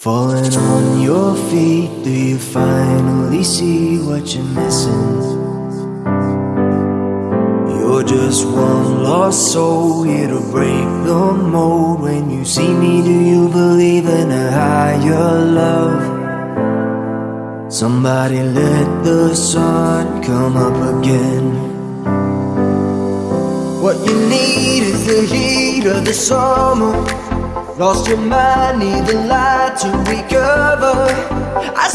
Falling on your feet, do you finally see what you're missing? You're just one lost soul here to break the mold. When you see me, do you believe in a higher love? Somebody let the sun come up again. What you need is the heat of the summer. Lost your mind, need the light to recover. I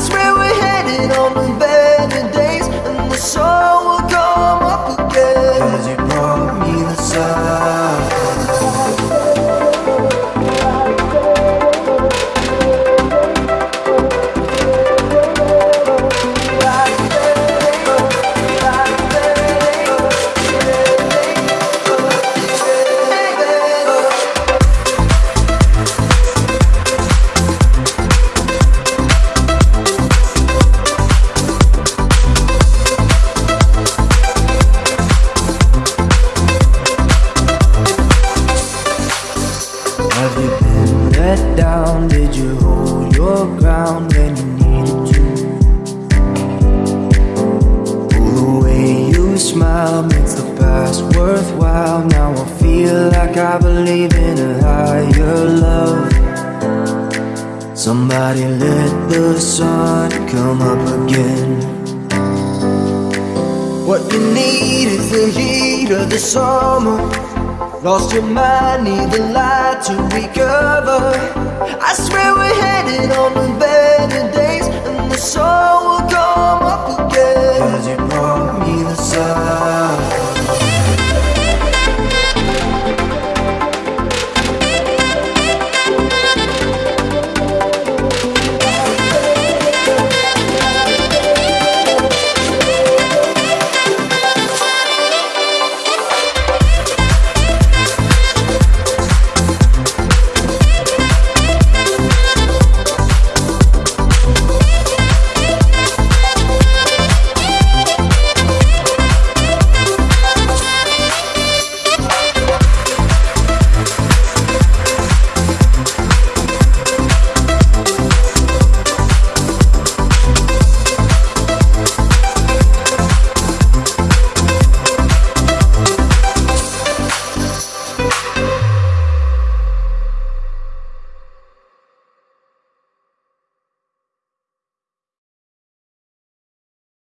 Did you hold your ground when you needed to? Oh, the way you smile makes the past worthwhile. Now I feel like I believe in a higher love. Somebody let the sun come up again. What you need is the heat of the summer. Lost your mind, need the light to recover. I swear we're headed on the bed